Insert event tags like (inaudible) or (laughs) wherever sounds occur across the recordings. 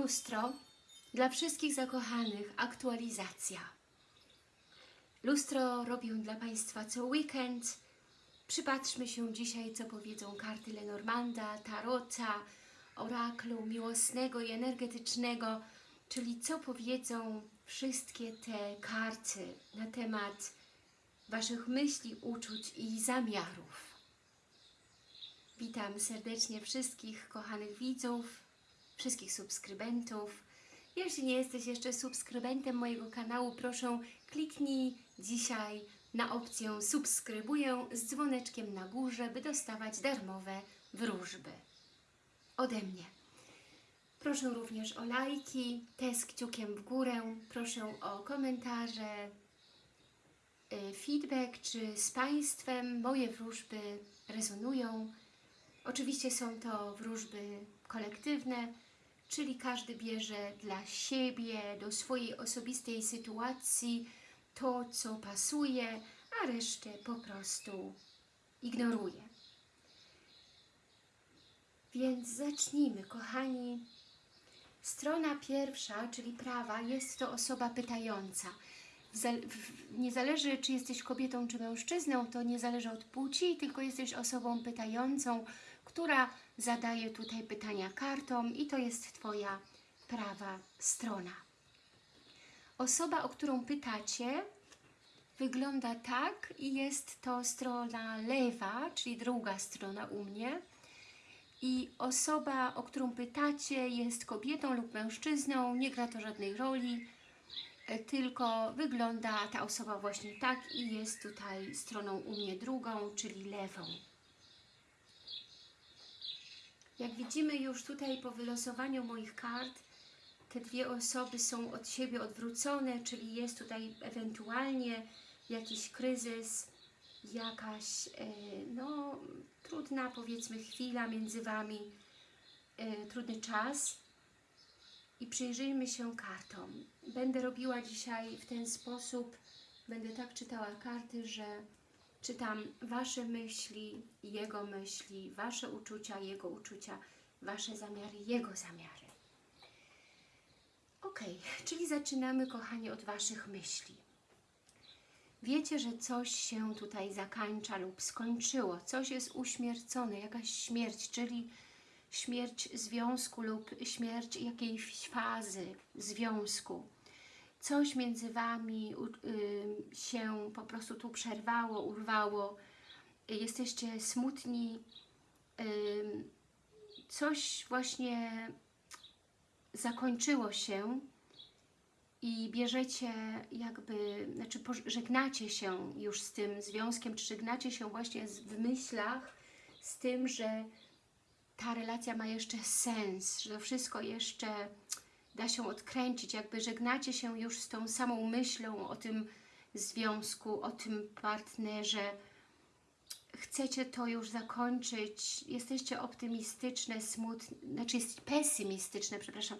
Lustro dla wszystkich zakochanych, aktualizacja. Lustro robię dla Państwa co weekend. Przypatrzmy się dzisiaj, co powiedzą karty Lenormanda, Tarota, oraklu miłosnego i energetycznego, czyli co powiedzą wszystkie te karty na temat Waszych myśli, uczuć i zamiarów. Witam serdecznie wszystkich kochanych widzów, wszystkich subskrybentów. Jeśli nie jesteś jeszcze subskrybentem mojego kanału, proszę kliknij dzisiaj na opcję subskrybuję z dzwoneczkiem na górze, by dostawać darmowe wróżby ode mnie. Proszę również o lajki, te z kciukiem w górę, proszę o komentarze, y, feedback, czy z Państwem moje wróżby rezonują. Oczywiście są to wróżby kolektywne, czyli każdy bierze dla siebie, do swojej osobistej sytuacji to, co pasuje, a resztę po prostu ignoruje. Więc zacznijmy, kochani. Strona pierwsza, czyli prawa, jest to osoba pytająca. Nie zależy, czy jesteś kobietą, czy mężczyzną, to nie zależy od płci, tylko jesteś osobą pytającą, która zadaje tutaj pytania kartom i to jest Twoja prawa strona. Osoba, o którą pytacie, wygląda tak i jest to strona lewa, czyli druga strona u mnie. I osoba, o którą pytacie, jest kobietą lub mężczyzną, nie gra to żadnej roli, e, tylko wygląda ta osoba właśnie tak i jest tutaj stroną u mnie drugą, czyli lewą. Jak widzimy już tutaj po wylosowaniu moich kart, te dwie osoby są od siebie odwrócone, czyli jest tutaj ewentualnie jakiś kryzys, jakaś e, no, trudna powiedzmy chwila między Wami, e, trudny czas. I przyjrzyjmy się kartom. Będę robiła dzisiaj w ten sposób, będę tak czytała karty, że czytam Wasze myśli, Jego myśli, Wasze uczucia, Jego uczucia, Wasze zamiary, Jego zamiary. Ok, czyli zaczynamy, kochani, od Waszych myśli. Wiecie, że coś się tutaj zakańcza lub skończyło, coś jest uśmiercone, jakaś śmierć, czyli śmierć związku lub śmierć jakiejś fazy związku. Coś między Wami się po prostu tu przerwało, urwało, jesteście smutni, coś właśnie zakończyło się i bierzecie jakby, znaczy żegnacie się już z tym związkiem, czy żegnacie się właśnie w myślach z tym, że ta relacja ma jeszcze sens, że to wszystko jeszcze da się odkręcić, jakby żegnacie się już z tą samą myślą o tym związku, o tym partnerze, chcecie to już zakończyć, jesteście optymistyczne, smutne, znaczy pesymistyczne, przepraszam,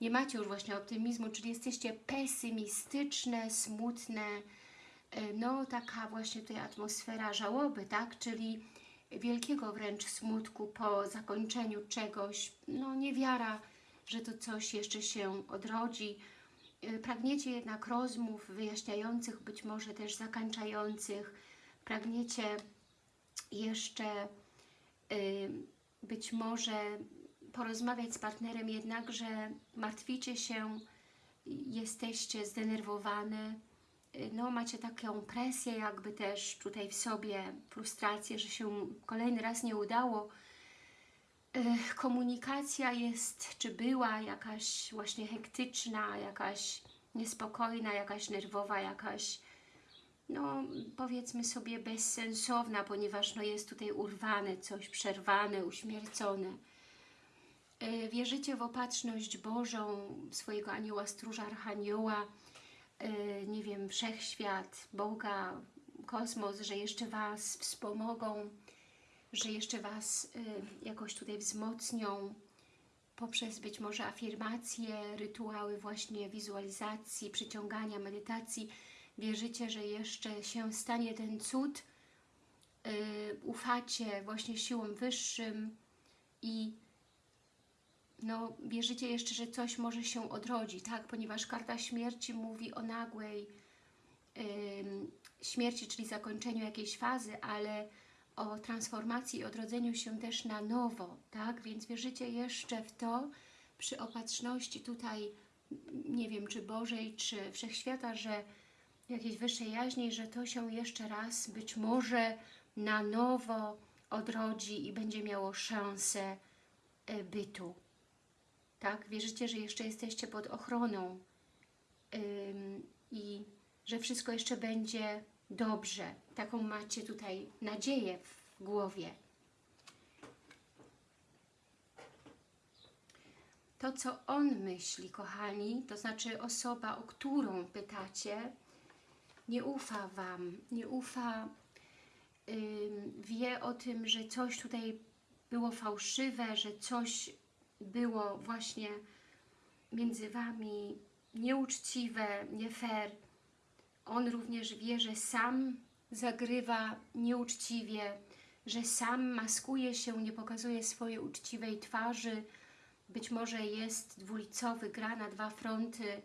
nie macie już właśnie optymizmu, czyli jesteście pesymistyczne, smutne, e, no taka właśnie tutaj atmosfera żałoby, tak, czyli wielkiego wręcz smutku po zakończeniu czegoś, no niewiara, że to coś jeszcze się odrodzi. E, Pragniecie jednak rozmów wyjaśniających, być może też zakańczających, pragniecie jeszcze y, być może porozmawiać z partnerem, jednakże martwicie się, jesteście zdenerwowane, y, no macie taką presję jakby też tutaj w sobie, frustrację, że się kolejny raz nie udało. Komunikacja jest, czy była jakaś właśnie hektyczna, jakaś niespokojna, jakaś nerwowa, jakaś no powiedzmy sobie bezsensowna, ponieważ no, jest tutaj urwane coś, przerwane, uśmiercone. E, Wierzycie w opatrzność Bożą, swojego anioła stróża, archanioła, e, nie wiem, wszechświat, Boga, kosmos, że jeszcze Was wspomogą, że jeszcze Was e, jakoś tutaj wzmocnią poprzez być może afirmacje, rytuały właśnie wizualizacji, przyciągania, medytacji, wierzycie, że jeszcze się stanie ten cud, yy, ufacie właśnie siłom wyższym i no, wierzycie jeszcze, że coś może się odrodzi, tak? Ponieważ karta śmierci mówi o nagłej ym, śmierci, czyli zakończeniu jakiejś fazy, ale o transformacji i odrodzeniu się też na nowo, tak? Więc wierzycie jeszcze w to, przy opatrzności tutaj, nie wiem, czy Bożej, czy Wszechświata, że jakiejś wyższej jaźni, że to się jeszcze raz być może na nowo odrodzi i będzie miało szansę e, bytu. Tak? Wierzycie, że jeszcze jesteście pod ochroną ym, i że wszystko jeszcze będzie dobrze. Taką macie tutaj nadzieję w głowie. To, co on myśli, kochani, to znaczy osoba, o którą pytacie, nie ufa Wam, nie ufa, ym, wie o tym, że coś tutaj było fałszywe, że coś było właśnie między Wami nieuczciwe, nie fair. On również wie, że sam zagrywa nieuczciwie, że sam maskuje się, nie pokazuje swojej uczciwej twarzy, być może jest dwulicowy, gra na dwa fronty,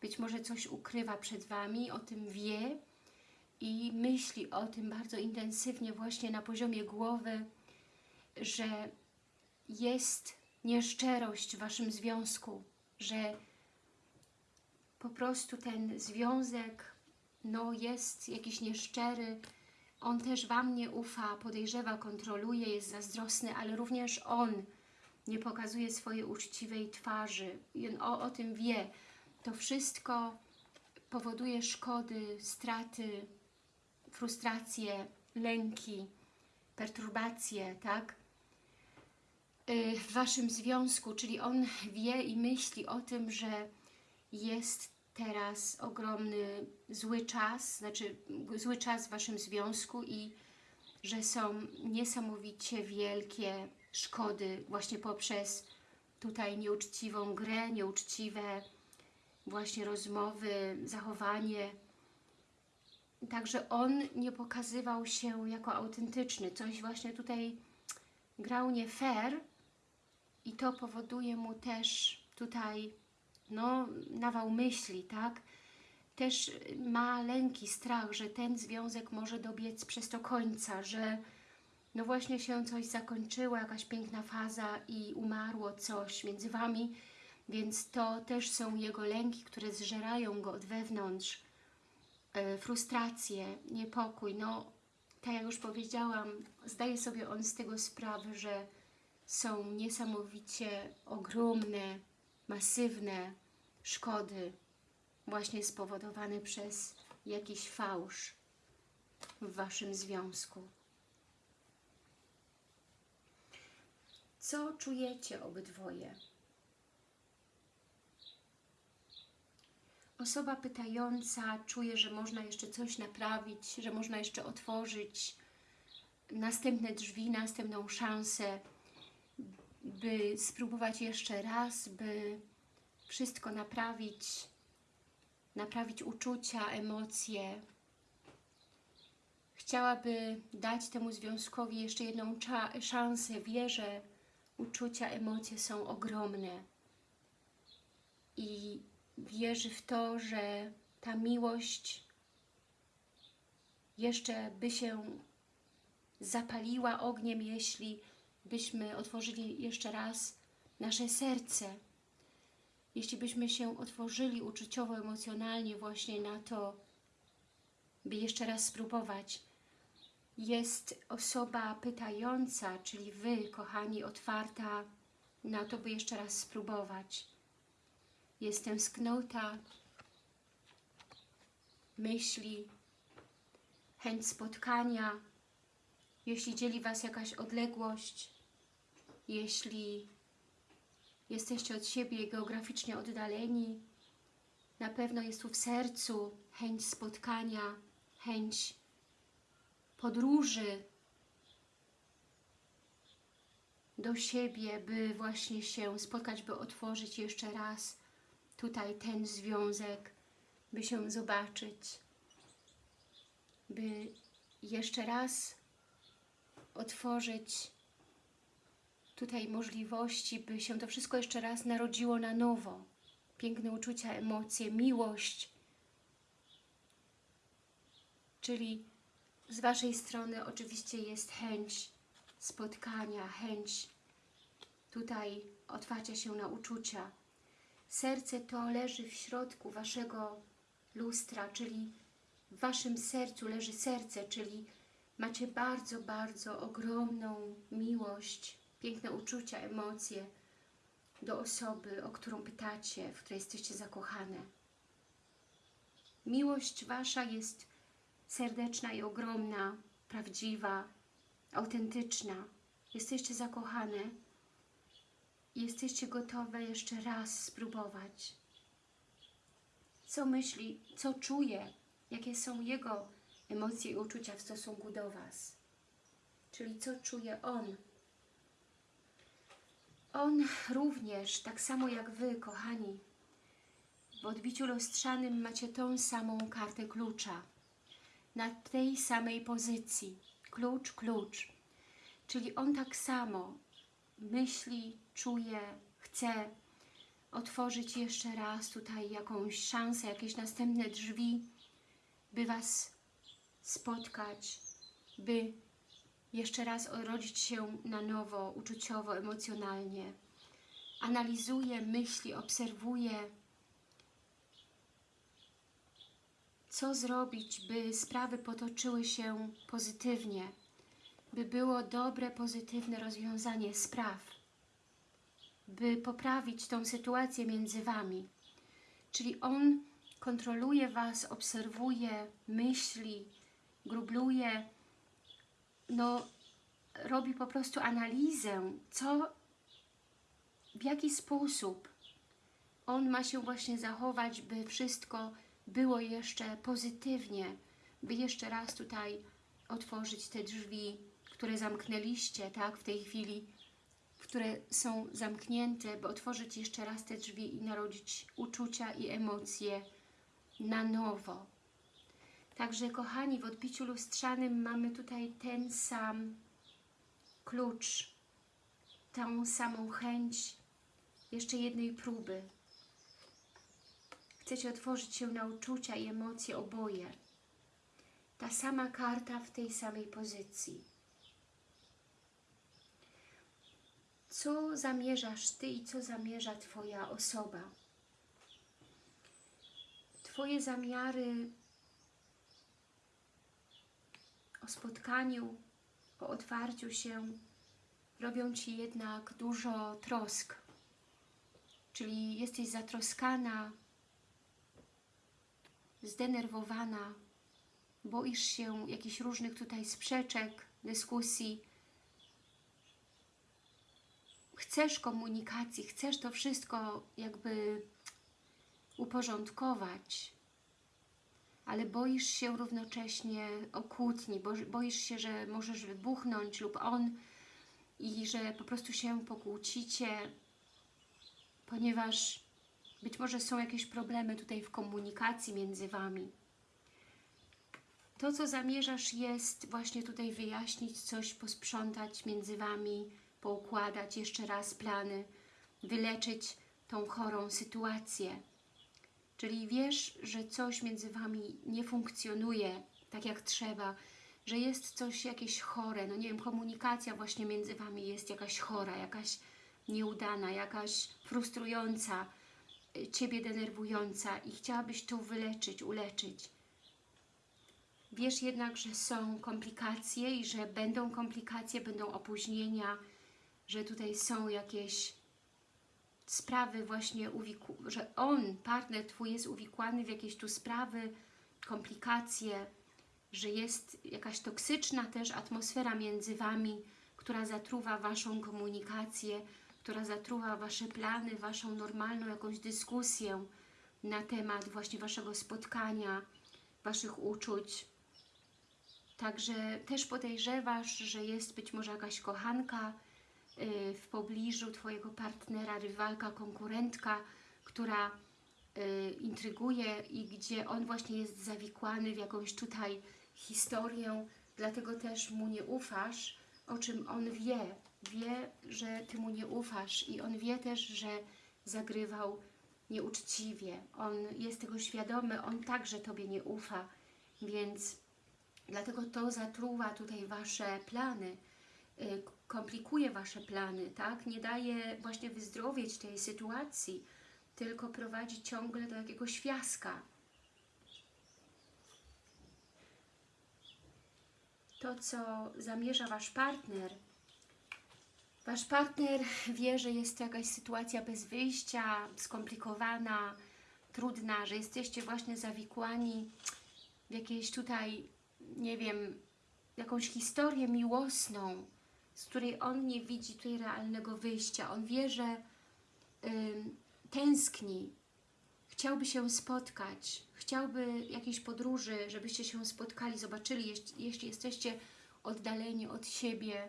być może coś ukrywa przed Wami, o tym wie i myśli o tym bardzo intensywnie właśnie na poziomie głowy, że jest nieszczerość w Waszym związku, że po prostu ten związek no, jest jakiś nieszczery, on też Wam nie ufa, podejrzewa, kontroluje, jest zazdrosny, ale również on nie pokazuje swojej uczciwej twarzy o, o tym wie. To wszystko powoduje szkody, straty, frustracje, lęki, perturbacje, tak? Y, w Waszym związku, czyli on wie i myśli o tym, że jest teraz ogromny zły czas, znaczy zły czas w Waszym związku i że są niesamowicie wielkie szkody właśnie poprzez tutaj nieuczciwą grę, nieuczciwe właśnie rozmowy, zachowanie. Także on nie pokazywał się jako autentyczny. Coś właśnie tutaj grał nie fair i to powoduje mu też tutaj no, nawał myśli, tak? Też ma lęki, strach, że ten związek może dobiec przez to końca, że no właśnie się coś zakończyło, jakaś piękna faza i umarło coś między Wami, więc to też są jego lęki, które zżerają go od wewnątrz, e, frustracje, niepokój. No, tak jak już powiedziałam, zdaje sobie on z tego sprawę, że są niesamowicie ogromne, masywne szkody właśnie spowodowane przez jakiś fałsz w Waszym związku. Co czujecie obydwoje? Osoba pytająca czuje, że można jeszcze coś naprawić, że można jeszcze otworzyć następne drzwi, następną szansę, by spróbować jeszcze raz, by wszystko naprawić, naprawić uczucia, emocje. Chciałaby dać temu związkowi jeszcze jedną szansę. Wie, że uczucia, emocje są ogromne. I wierzy w to, że ta miłość jeszcze by się zapaliła ogniem, jeśli byśmy otworzyli jeszcze raz nasze serce. Jeśli byśmy się otworzyli uczuciowo, emocjonalnie właśnie na to, by jeszcze raz spróbować. Jest osoba pytająca, czyli Wy, kochani, otwarta na to, by jeszcze raz spróbować. Jestem sknuta, myśli, chęć spotkania, jeśli dzieli Was jakaś odległość, jeśli jesteście od siebie geograficznie oddaleni, na pewno jest tu w sercu chęć spotkania, chęć podróży do siebie, by właśnie się spotkać, by otworzyć jeszcze raz tutaj ten związek, by się zobaczyć, by jeszcze raz otworzyć tutaj możliwości, by się to wszystko jeszcze raz narodziło na nowo. Piękne uczucia, emocje, miłość. Czyli z Waszej strony oczywiście jest chęć spotkania, chęć tutaj otwarcia się na uczucia. Serce to leży w środku Waszego lustra, czyli w Waszym sercu leży serce, czyli macie bardzo, bardzo ogromną miłość, piękne uczucia, emocje do osoby, o którą pytacie, w której jesteście zakochane. Miłość Wasza jest serdeczna i ogromna, prawdziwa, autentyczna. Jesteście zakochane i jesteście gotowe jeszcze raz spróbować. Co myśli, co czuje, jakie są jego emocje i uczucia w stosunku do Was. Czyli co czuje on. On również, tak samo jak Wy, kochani, w odbiciu lustrzanym macie tą samą kartę klucza. Na tej samej pozycji. Klucz, klucz. Czyli on tak samo myśli, czuje, chce otworzyć jeszcze raz tutaj jakąś szansę, jakieś następne drzwi, by Was spotkać, by jeszcze raz urodzić się na nowo, uczuciowo, emocjonalnie. Analizuje myśli, obserwuje, co zrobić, by sprawy potoczyły się pozytywnie, by było dobre, pozytywne rozwiązanie spraw, by poprawić tą sytuację między Wami. Czyli On kontroluje Was, obserwuje, myśli, grubluje, no robi po prostu analizę, co, w jaki sposób on ma się właśnie zachować, by wszystko było jeszcze pozytywnie, by jeszcze raz tutaj otworzyć te drzwi, które zamknęliście, tak, w tej chwili, które są zamknięte, by otworzyć jeszcze raz te drzwi i narodzić uczucia i emocje na nowo. Także kochani, w odbiciu lustrzanym mamy tutaj ten sam klucz, tą samą chęć jeszcze jednej próby. Chcecie otworzyć się na uczucia i emocje oboje. Ta sama karta w tej samej pozycji. Co zamierzasz Ty i co zamierza Twoja osoba? Twoje zamiary o spotkaniu, o otwarciu się robią Ci jednak dużo trosk. Czyli jesteś zatroskana, zdenerwowana, boisz się jakichś różnych tutaj sprzeczek, dyskusji. Chcesz komunikacji, chcesz to wszystko jakby uporządkować, ale boisz się równocześnie o kłótni, bo, boisz się, że możesz wybuchnąć lub on i że po prostu się pokłócicie, ponieważ być może są jakieś problemy tutaj w komunikacji między Wami. To, co zamierzasz jest właśnie tutaj wyjaśnić coś, posprzątać między Wami, poukładać jeszcze raz plany, wyleczyć tą chorą sytuację. Czyli wiesz, że coś między Wami nie funkcjonuje tak jak trzeba, że jest coś jakieś chore, no nie wiem, komunikacja właśnie między Wami jest jakaś chora, jakaś nieudana, jakaś frustrująca, y, Ciebie denerwująca i chciałabyś to wyleczyć, uleczyć. Wiesz jednak, że są komplikacje i że będą komplikacje, będą opóźnienia, że tutaj są jakieś sprawy właśnie, że on, partner Twój jest uwikłany w jakieś tu sprawy, komplikacje, że jest jakaś toksyczna też atmosfera między Wami, która zatruwa Waszą komunikację, która zatruwa Wasze plany, Waszą normalną jakąś dyskusję na temat właśnie Waszego spotkania, Waszych uczuć. Także też podejrzewasz, że jest być może jakaś kochanka, w pobliżu Twojego partnera, rywalka, konkurentka, która y, intryguje i gdzie on właśnie jest zawikłany w jakąś tutaj historię, dlatego też mu nie ufasz, o czym on wie. wie, że Ty mu nie ufasz i on wie też, że zagrywał nieuczciwie. On jest tego świadomy, on także Tobie nie ufa, więc dlatego to zatruwa tutaj Wasze plany, y, komplikuje Wasze plany, tak? Nie daje właśnie wyzdrowieć tej sytuacji, tylko prowadzi ciągle do jakiegoś fiaska. To, co zamierza Wasz partner, Wasz partner wie, że jest to jakaś sytuacja bez wyjścia, skomplikowana, trudna, że jesteście właśnie zawikłani w jakieś tutaj, nie wiem, jakąś historię miłosną, z której on nie widzi tutaj realnego wyjścia. On wie, że ym, tęskni, chciałby się spotkać, chciałby jakiejś podróży, żebyście się spotkali, zobaczyli, jeśli, jeśli jesteście oddaleni od siebie.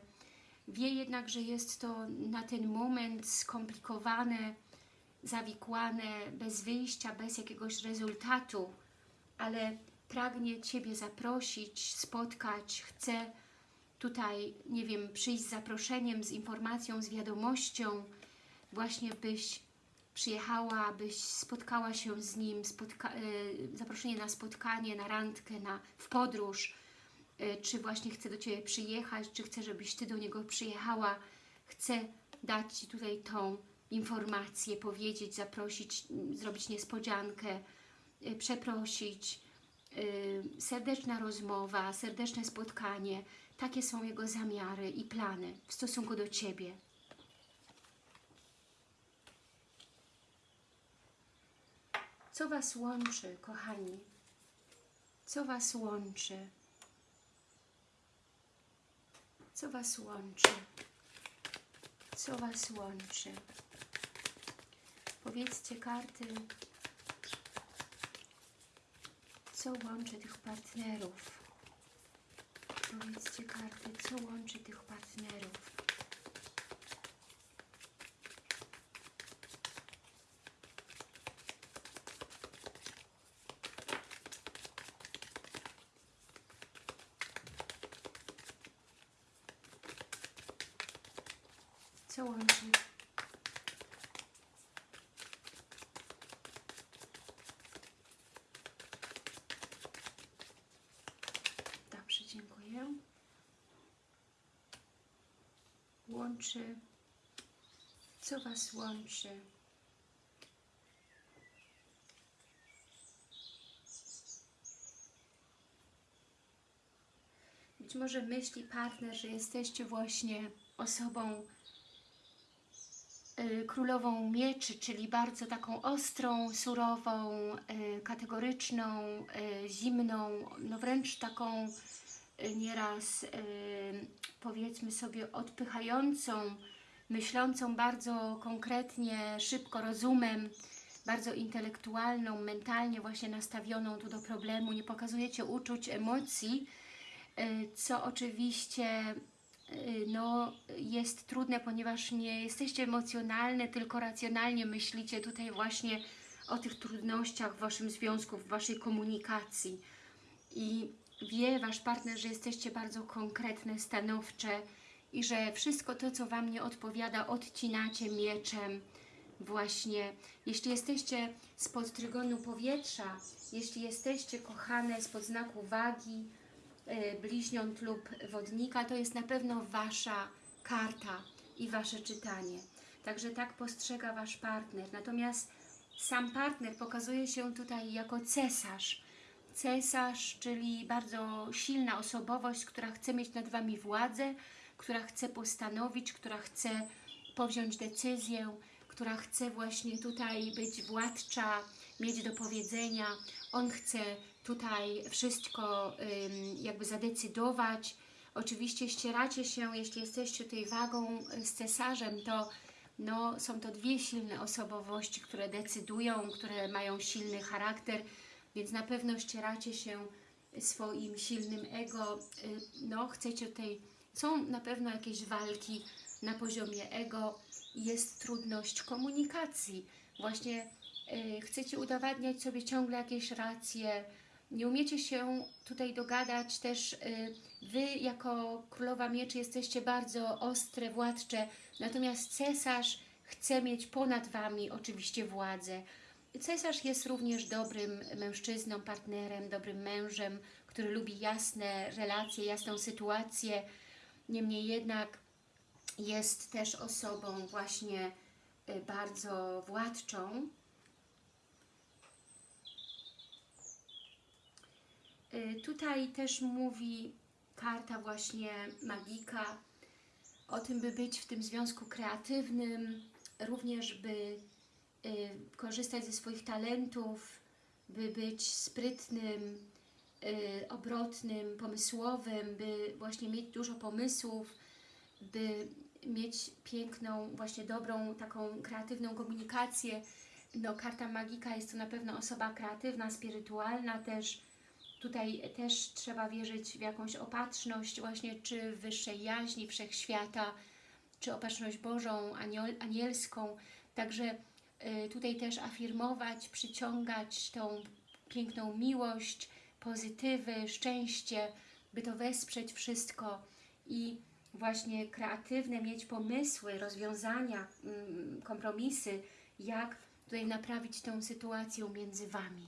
Wie jednak, że jest to na ten moment skomplikowane, zawikłane, bez wyjścia, bez jakiegoś rezultatu, ale pragnie Ciebie zaprosić, spotkać, chce tutaj, nie wiem, przyjść z zaproszeniem, z informacją, z wiadomością, właśnie byś przyjechała, byś spotkała się z nim, spotka y, zaproszenie na spotkanie, na randkę, na, w podróż, y, czy właśnie chce do Ciebie przyjechać, czy chce, żebyś Ty do niego przyjechała, chce dać Ci tutaj tą informację, powiedzieć, zaprosić, zrobić niespodziankę, y, przeprosić, serdeczna rozmowa, serdeczne spotkanie. Takie są jego zamiary i plany w stosunku do Ciebie. Co Was łączy, kochani? Co Was łączy? Co Was łączy? Co Was łączy? Powiedzcie karty, co łączy tych partnerów? Powiedzcie karty, co łączy tych partnerów? Co łączy? Dobrze, dziękuję. Łączy. Co Was łączy? Być może myśli partner, że jesteście właśnie osobą y, królową mieczy, czyli bardzo taką ostrą, surową, y, kategoryczną, y, zimną, no wręcz taką nieraz y, powiedzmy sobie odpychającą, myślącą bardzo konkretnie, szybko, rozumem, bardzo intelektualną, mentalnie właśnie nastawioną tu do problemu, nie pokazujecie uczuć, emocji, y, co oczywiście y, no, jest trudne, ponieważ nie jesteście emocjonalne, tylko racjonalnie myślicie tutaj właśnie o tych trudnościach w Waszym związku, w Waszej komunikacji. I wie Wasz partner, że jesteście bardzo konkretne, stanowcze i że wszystko to, co Wam nie odpowiada, odcinacie mieczem. Właśnie, jeśli jesteście spod trygonu powietrza, jeśli jesteście kochane spod znaku wagi, y, bliźniąt lub wodnika, to jest na pewno Wasza karta i Wasze czytanie. Także tak postrzega Wasz partner. Natomiast sam partner pokazuje się tutaj jako cesarz. Cesarz, czyli bardzo silna osobowość, która chce mieć nad Wami władzę, która chce postanowić, która chce powziąć decyzję, która chce właśnie tutaj być władcza, mieć do powiedzenia. On chce tutaj wszystko jakby zadecydować. Oczywiście ścieracie się, jeśli jesteście tutaj wagą z cesarzem, to no, są to dwie silne osobowości, które decydują, które mają silny charakter, więc na pewno ścieracie się swoim silnym ego. Y, No, chcecie tutaj, są na pewno jakieś walki na poziomie ego, jest trudność komunikacji. Właśnie y, chcecie udowadniać sobie ciągle jakieś racje, Nie umiecie się tutaj dogadać też y, Wy jako Królowa Mieczy jesteście bardzo ostre, władcze, natomiast cesarz chce mieć ponad Wami oczywiście władzę. Cesarz jest również dobrym mężczyzną, partnerem, dobrym mężem, który lubi jasne relacje, jasną sytuację. Niemniej jednak jest też osobą właśnie y, bardzo władczą. Y, Tutaj też mówi karta właśnie magika o tym, by być w tym związku kreatywnym, również by korzystać ze swoich talentów, by być sprytnym, y, obrotnym, pomysłowym, by właśnie mieć dużo pomysłów, by mieć piękną, właśnie dobrą, taką kreatywną komunikację. No, karta magika jest to na pewno osoba kreatywna, spirytualna też. Tutaj też trzeba wierzyć w jakąś opatrzność, właśnie czy wyższej jaźni wszechświata, czy opatrzność Bożą, anielską. Także y, tutaj też afirmować, przyciągać tą piękną miłość, pozytywy, szczęście, by to wesprzeć wszystko i właśnie kreatywne mieć pomysły, rozwiązania, mm, kompromisy, jak tutaj naprawić tę sytuację między Wami.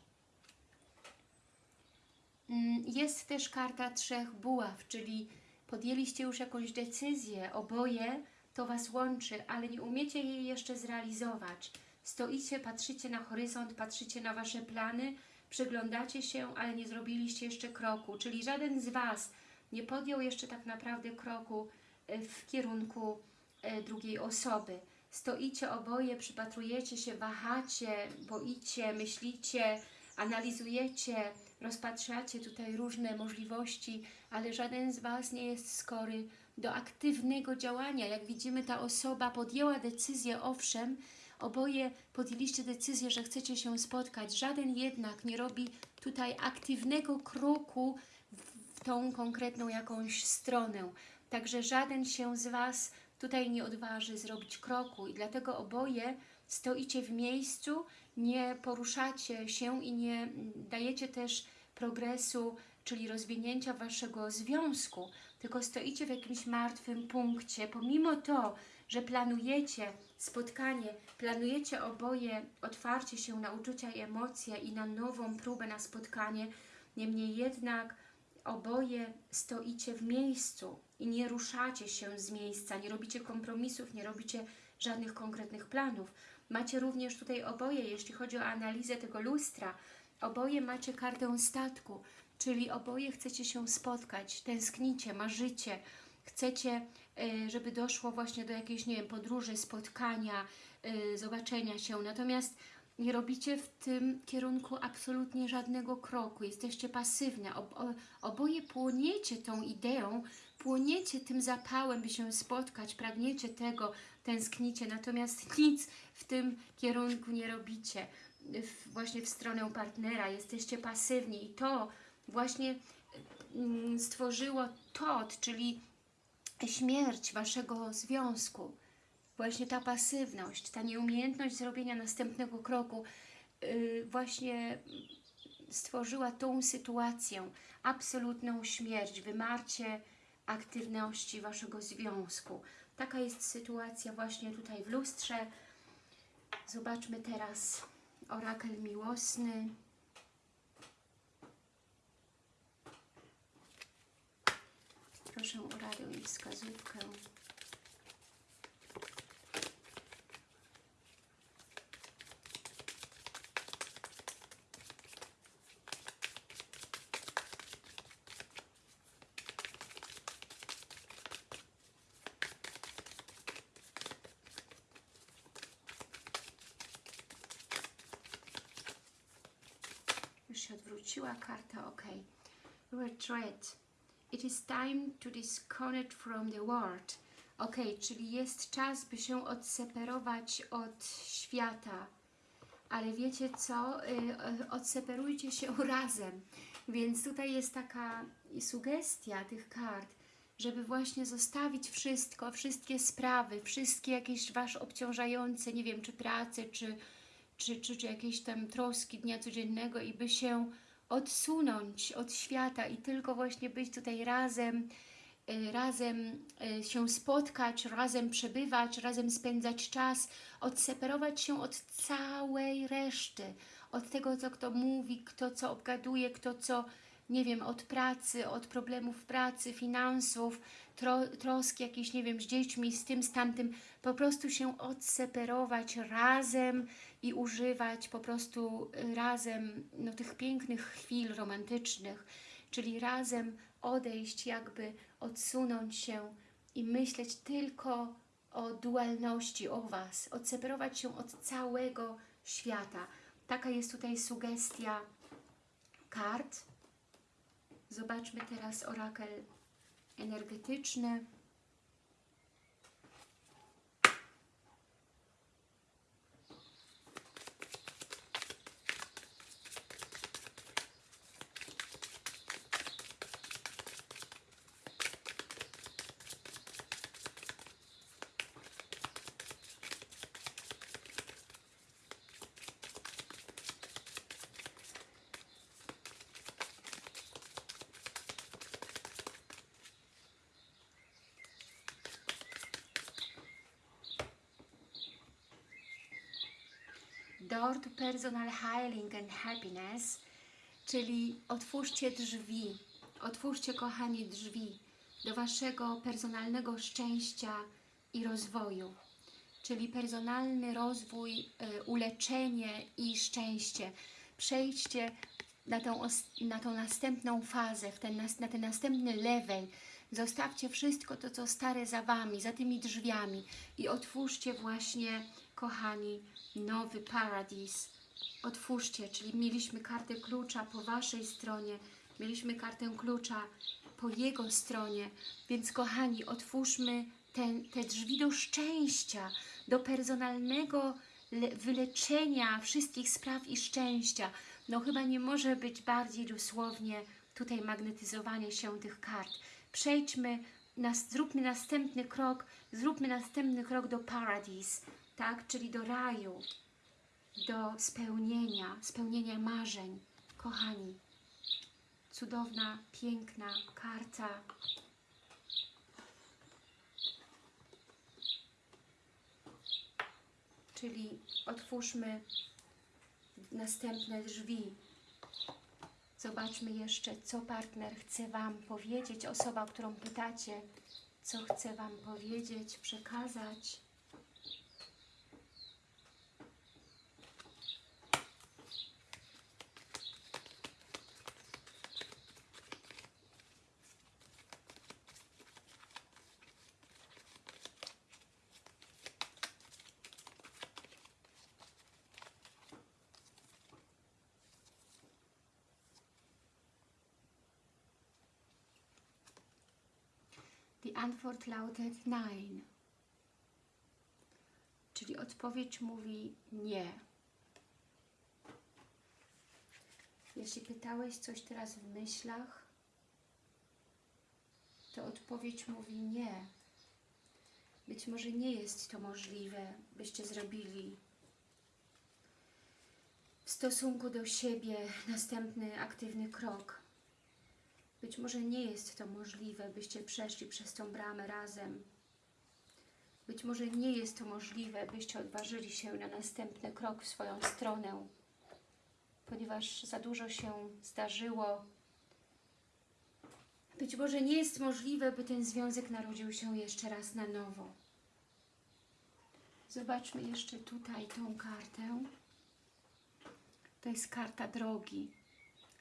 Mm, Jest też karta trzech buław, czyli podjęliście już jakąś decyzję, oboje to Was łączy, ale nie umiecie jej jeszcze zrealizować. Stoicie, patrzycie na horyzont, patrzycie na Wasze plany, przyglądacie się, ale nie zrobiliście jeszcze kroku, czyli żaden z Was nie podjął jeszcze tak naprawdę kroku e, w kierunku e, drugiej osoby. Stoicie oboje, przypatrujecie się, wahacie, boicie, myślicie, analizujecie, rozpatrzacie tutaj różne możliwości, ale żaden z Was nie jest skory do aktywnego działania. Jak widzimy, ta osoba podjęła decyzję, owszem, oboje podjęliście decyzję, że chcecie się spotkać. Żaden jednak nie robi tutaj aktywnego kroku w tą konkretną jakąś stronę. Także żaden się z Was tutaj nie odważy zrobić kroku i dlatego oboje stoicie w miejscu, nie poruszacie się i nie dajecie też progresu, czyli rozwinięcia Waszego związku, tylko stoicie w jakimś martwym punkcie, pomimo to, że planujecie spotkanie, planujecie oboje otwarcie się na uczucia i emocje i na nową próbę na spotkanie, niemniej jednak oboje stoicie w miejscu i nie ruszacie się z miejsca, nie robicie kompromisów, nie robicie żadnych konkretnych planów. Macie również tutaj oboje, jeśli chodzi o analizę tego lustra, oboje macie kartę statku, czyli oboje chcecie się spotkać, tęsknicie, marzycie, chcecie, y, żeby doszło właśnie do jakiejś, nie wiem, podróży, spotkania, y, zobaczenia się. Natomiast nie robicie w tym kierunku absolutnie żadnego kroku, jesteście pasywne, oboje płoniecie tą ideą, płoniecie tym zapałem, by się spotkać, pragniecie tego, tęsknicie, natomiast nic w tym kierunku nie robicie, właśnie w stronę partnera, jesteście pasywni i to właśnie mm, stworzyło TOT, czyli śmierć Waszego związku. Właśnie ta pasywność, ta nieumiejętność zrobienia następnego kroku yy, właśnie stworzyła tą sytuację, absolutną śmierć, wymarcie aktywności Waszego związku. Taka jest sytuacja właśnie tutaj w lustrze. Zobaczmy teraz orakel miłosny. Proszę o radę i wskazówkę. Już się odwróciła karta, ok. Retreat. It is time to disconnect from the world. Ok, czyli jest czas, by się odseparować od świata. Ale wiecie co? Y, y, Odseparujcie się (laughs) razem. Więc tutaj jest taka sugestia tych kart, żeby właśnie zostawić wszystko, wszystkie sprawy, wszystkie jakieś Wasz obciążające, nie wiem, czy pracę, czy, czy, czy, czy jakieś tam troski dnia codziennego i by się odsunąć od świata i tylko właśnie być tutaj razem, y, razem y, się spotkać, razem przebywać, razem spędzać czas, odseparować się od całej reszty, od tego, co kto mówi, kto co obgaduje, kto co, nie wiem, od pracy, od problemów pracy, finansów, tro, troski jakieś, nie wiem, z dziećmi, z tym, z tamtym, po prostu się odseparować razem i używać po prostu y, razem no, tych pięknych chwil romantycznych, czyli razem odejść, jakby odsunąć się i myśleć tylko o dualności, o Was, odseparować się od całego świata. Taka jest tutaj sugestia kart. Zobaczmy teraz orakel energetyczny. Door to Personal Healing and Happiness, czyli otwórzcie drzwi, otwórzcie kochani drzwi do Waszego personalnego szczęścia i rozwoju, czyli personalny rozwój, y, uleczenie i szczęście. Przejdźcie na tą, na tą następną fazę, ten, na ten następny level. Zostawcie wszystko to, co stare za Wami, za tymi drzwiami i otwórzcie właśnie, kochani, nowy paradis. Otwórzcie, czyli mieliśmy kartę klucza po Waszej stronie, mieliśmy kartę klucza po Jego stronie, więc kochani, otwórzmy ten, te drzwi do szczęścia, do personalnego le- wyleczenia wszystkich spraw i szczęścia. No chyba nie może być bardziej dosłownie tutaj magnetyzowanie się tych kart. Przejdźmy, nas, zróbmy następny krok, zróbmy następny krok do paradis, tak, czyli do raju, do spełnienia, spełnienia marzeń. Kochani, cudowna, piękna karta. Czyli otwórzmy następne drzwi. Zobaczmy jeszcze, co partner chce Wam powiedzieć, osoba, którą pytacie, co chce Wam powiedzieć, przekazać. Antwort lautet Nein. Czyli odpowiedź mówi nie. Jeśli pytałeś coś teraz w myślach, to odpowiedź mówi nie. Być może nie jest to możliwe, byście zrobili w stosunku do siebie następny aktywny krok. Być może nie jest to możliwe, byście przeszli przez tą bramę razem. Być może nie jest to możliwe, byście odważyli się na następny krok w swoją stronę, ponieważ za dużo się zdarzyło. Być może nie jest możliwe, by ten związek narodził się jeszcze raz na nowo. Zobaczmy jeszcze tutaj tą kartę. To jest karta drogi,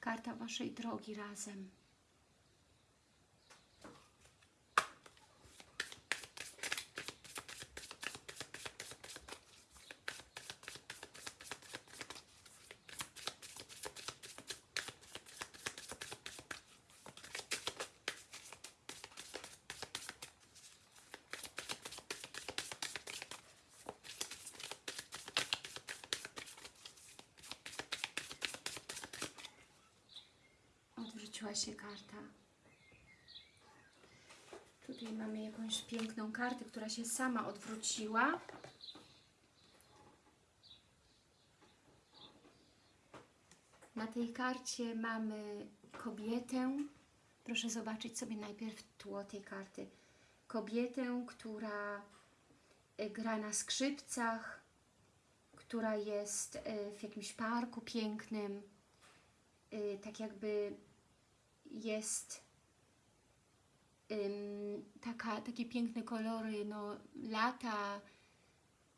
karta Waszej drogi razem. Się karta. Tutaj mamy jakąś piękną kartę, która się sama odwróciła. Na tej karcie mamy kobietę. Proszę zobaczyć sobie najpierw tło tej karty. Kobietę, która y, gra na skrzypcach, która jest y, w jakimś parku pięknym, y, tak jakby jest ym, taka, takie piękne kolory, no lata,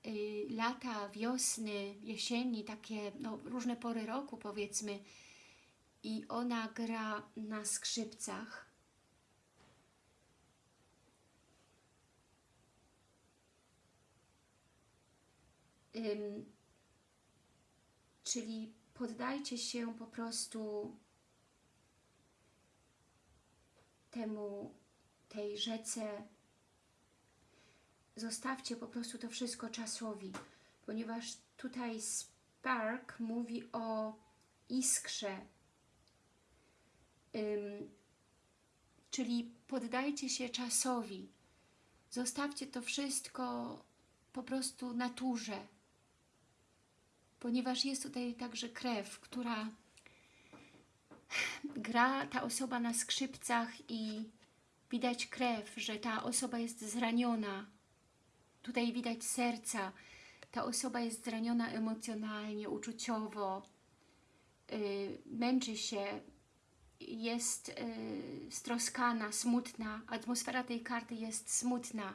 y, lata, wiosny, jesieni, takie no, różne pory roku powiedzmy i ona gra na skrzypcach. Ym, czyli poddajcie się po prostu temu, tej rzece, zostawcie po prostu to wszystko czasowi, ponieważ tutaj Spark mówi o iskrze, Ym, czyli poddajcie się czasowi, zostawcie to wszystko po prostu naturze, ponieważ jest tutaj także krew, która gra ta osoba na skrzypcach i widać krew, że ta osoba jest zraniona. Tutaj widać serca. Ta osoba jest zraniona emocjonalnie, uczuciowo, yy, męczy się, jest yy, stroskana, smutna. Atmosfera tej karty jest smutna.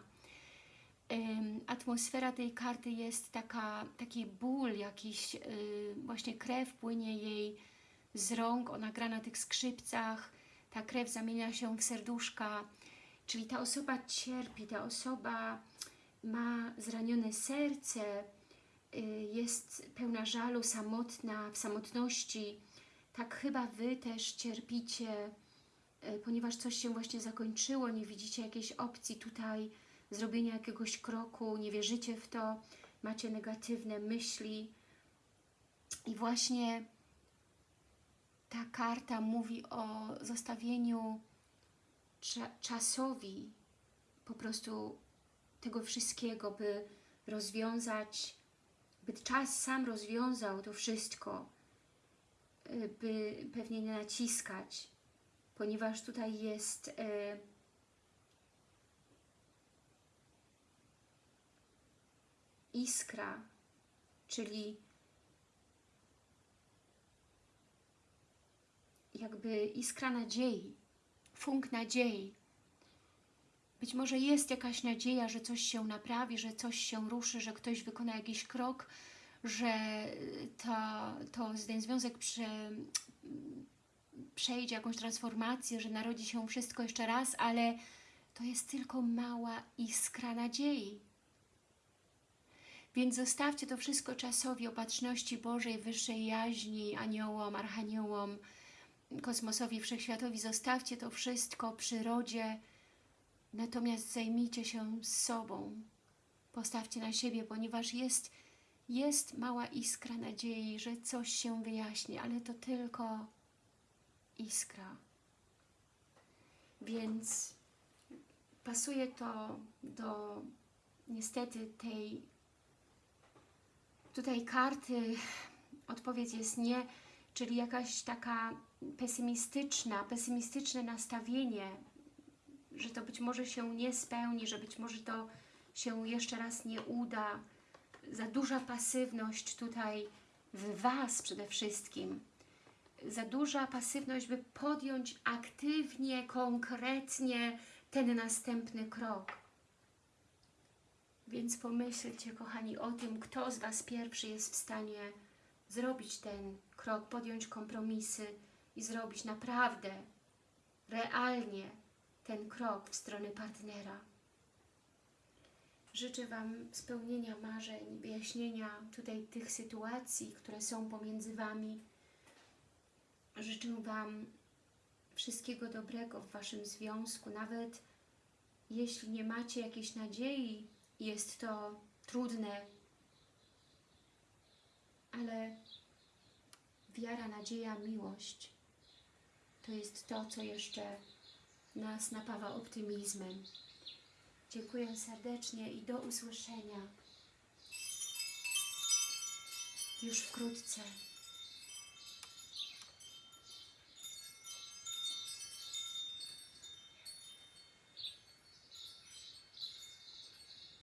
Ym, atmosfera tej karty jest taka, taki ból, jakiś yy, właśnie krew płynie jej z rąk, ona gra na tych skrzypcach, ta krew zamienia się w serduszka, czyli ta osoba cierpi, ta osoba ma zranione serce, y, jest pełna żalu, samotna, w samotności. Tak chyba Wy też cierpicie, y, ponieważ coś się właśnie zakończyło, nie widzicie jakiejś opcji tutaj zrobienia jakiegoś kroku, nie wierzycie w to, macie negatywne myśli i właśnie ta karta mówi o zostawieniu cza czasowi po prostu tego wszystkiego, by rozwiązać, by czas sam rozwiązał to wszystko, y, by pewnie nie naciskać, ponieważ tutaj jest e, iskra, czyli jakby iskra nadziei, funk nadziei. Być może jest jakaś nadzieja, że coś się naprawi, że coś się ruszy, że ktoś wykona jakiś krok, że to, to ten związek prze, przejdzie jakąś transformację, że narodzi się wszystko jeszcze raz, ale to jest tylko mała iskra nadziei. Więc zostawcie to wszystko czasowi opatrzności Bożej, wyższej jaźni, aniołom, archaniołom, kosmosowi, wszechświatowi. Zostawcie to wszystko przyrodzie, natomiast zajmijcie się sobą. Postawcie na siebie, ponieważ jest, jest mała iskra nadziei, że coś się wyjaśni, ale to tylko iskra. Więc pasuje to do niestety tej tutaj karty, (laughs) odpowiedź jest nie, czyli jakaś taka pesymistyczna, pesymistyczne nastawienie, że to być może się nie spełni, że być może to się jeszcze raz nie uda. Za duża pasywność tutaj w Was przede wszystkim. Za duża pasywność, by podjąć aktywnie, konkretnie ten następny krok. Więc pomyślcie, kochani, o tym, kto z Was pierwszy jest w stanie zrobić ten krok, podjąć kompromisy i zrobić naprawdę, realnie ten krok w stronę partnera. Życzę Wam spełnienia marzeń, wyjaśnienia tutaj tych sytuacji, które są pomiędzy Wami. Życzę Wam wszystkiego dobrego w Waszym związku, nawet jeśli nie macie jakiejś nadziei, jest to trudne, ale wiara, nadzieja, miłość to jest to, co jeszcze nas napawa optymizmem. Dziękuję serdecznie i do usłyszenia już wkrótce.